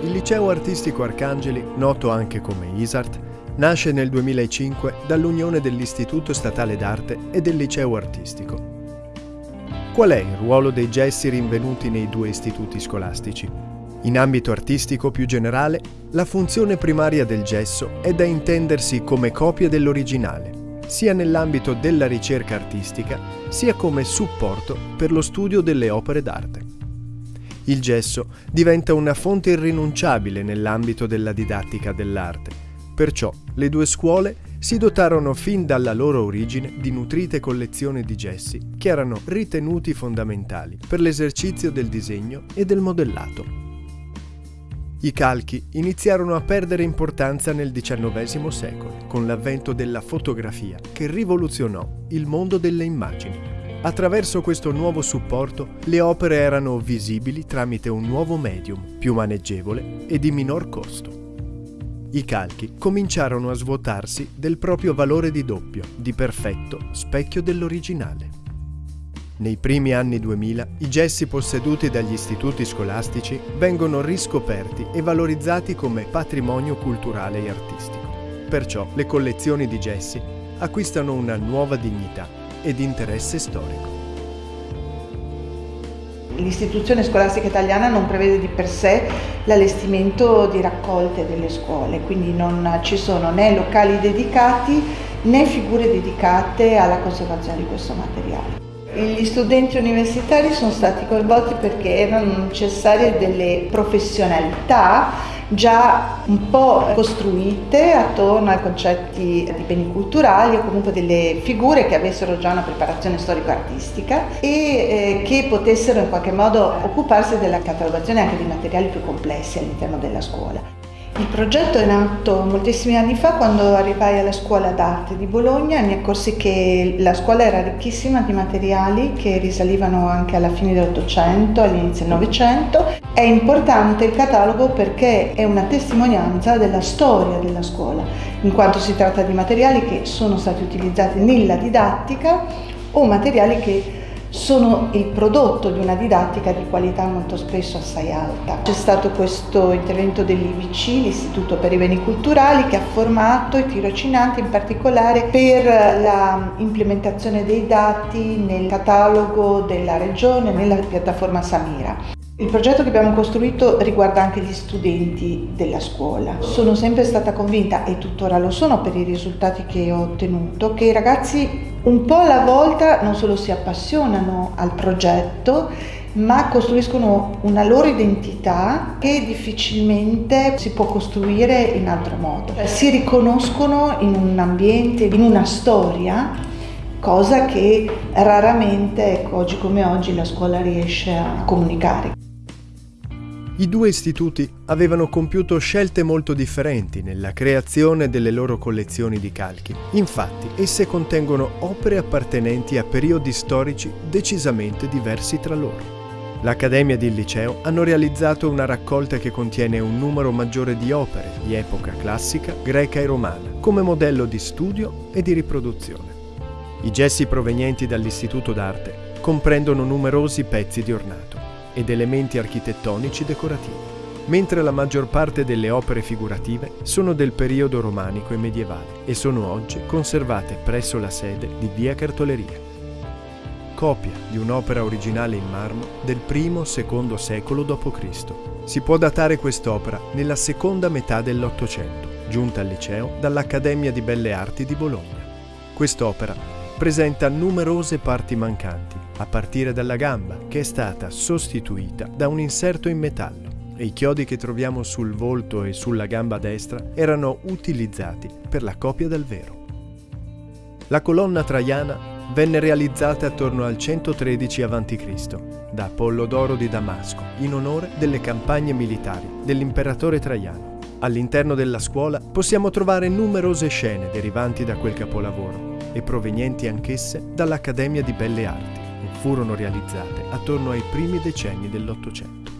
Il liceo artistico Arcangeli, noto anche come ISART, nasce nel 2005 dall'unione dell'Istituto Statale d'Arte e del Liceo Artistico. Qual è il ruolo dei gessi rinvenuti nei due istituti scolastici? In ambito artistico più generale, la funzione primaria del gesso è da intendersi come copia dell'originale, sia nell'ambito della ricerca artistica, sia come supporto per lo studio delle opere d'arte. Il gesso diventa una fonte irrinunciabile nell'ambito della didattica dell'arte, Perciò le due scuole si dotarono fin dalla loro origine di nutrite collezioni di gessi che erano ritenuti fondamentali per l'esercizio del disegno e del modellato. I calchi iniziarono a perdere importanza nel XIX secolo, con l'avvento della fotografia, che rivoluzionò il mondo delle immagini. Attraverso questo nuovo supporto, le opere erano visibili tramite un nuovo medium, più maneggevole e di minor costo i calchi cominciarono a svuotarsi del proprio valore di doppio, di perfetto specchio dell'originale. Nei primi anni 2000 i gessi posseduti dagli istituti scolastici vengono riscoperti e valorizzati come patrimonio culturale e artistico. Perciò le collezioni di gessi acquistano una nuova dignità ed interesse storico l'istituzione scolastica italiana non prevede di per sé l'allestimento di raccolte delle scuole, quindi non ci sono né locali dedicati né figure dedicate alla conservazione di questo materiale. Gli studenti universitari sono stati coinvolti perché erano necessarie delle professionalità già un po' costruite attorno ai concetti di beni culturali o comunque delle figure che avessero già una preparazione storico-artistica e eh, che potessero in qualche modo occuparsi della catalogazione anche di materiali più complessi all'interno della scuola. Il progetto è nato moltissimi anni fa quando arrivai alla scuola d'arte di Bologna e mi accorsi che la scuola era ricchissima di materiali che risalivano anche alla fine dell'Ottocento, all'inizio del Novecento. È importante il catalogo perché è una testimonianza della storia della scuola, in quanto si tratta di materiali che sono stati utilizzati nella didattica o materiali che sono il prodotto di una didattica di qualità molto spesso assai alta. C'è stato questo intervento dell'IVC, l'Istituto per i Beni Culturali, che ha formato i tirocinanti in particolare per la implementazione dei dati nel catalogo della regione, nella piattaforma Samira. Il progetto che abbiamo costruito riguarda anche gli studenti della scuola. Sono sempre stata convinta, e tuttora lo sono per i risultati che ho ottenuto, che i ragazzi un po' alla volta non solo si appassionano al progetto, ma costruiscono una loro identità che difficilmente si può costruire in altro modo. Si riconoscono in un ambiente, in una storia, cosa che raramente, ecco, oggi come oggi, la scuola riesce a comunicare. I due istituti avevano compiuto scelte molto differenti nella creazione delle loro collezioni di calchi. Infatti, esse contengono opere appartenenti a periodi storici decisamente diversi tra loro. L'Accademia e il Liceo hanno realizzato una raccolta che contiene un numero maggiore di opere di epoca classica, greca e romana, come modello di studio e di riproduzione. I gessi provenienti dall'Istituto d'Arte comprendono numerosi pezzi di ornato ed elementi architettonici decorativi, mentre la maggior parte delle opere figurative sono del periodo romanico e medievale e sono oggi conservate presso la sede di Via Cartoleria. Copia di un'opera originale in marmo del I-II secolo d.C. Si può datare quest'opera nella seconda metà dell'Ottocento, giunta al liceo dall'Accademia di Belle Arti di Bologna. Quest'opera presenta numerose parti mancanti a partire dalla gamba, che è stata sostituita da un inserto in metallo e i chiodi che troviamo sul volto e sulla gamba destra erano utilizzati per la copia del vero. La colonna traiana venne realizzata attorno al 113 a.C. da Apollodoro di Damasco in onore delle campagne militari dell'imperatore Traiano. All'interno della scuola possiamo trovare numerose scene derivanti da quel capolavoro e provenienti anch'esse dall'Accademia di Belle Arti furono realizzate attorno ai primi decenni dell'Ottocento.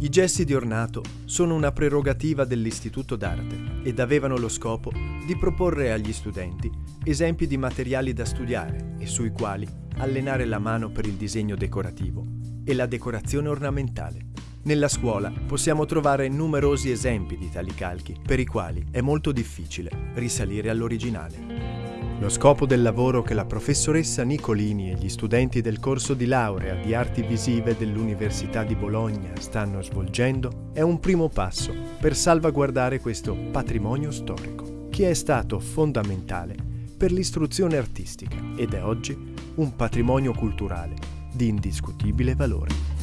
I gessi di ornato sono una prerogativa dell'Istituto d'Arte ed avevano lo scopo di proporre agli studenti esempi di materiali da studiare e sui quali allenare la mano per il disegno decorativo e la decorazione ornamentale. Nella scuola possiamo trovare numerosi esempi di tali calchi, per i quali è molto difficile risalire all'originale. Lo scopo del lavoro che la professoressa Nicolini e gli studenti del corso di laurea di arti visive dell'Università di Bologna stanno svolgendo è un primo passo per salvaguardare questo patrimonio storico, che è stato fondamentale per l'istruzione artistica ed è oggi un patrimonio culturale di indiscutibile valore.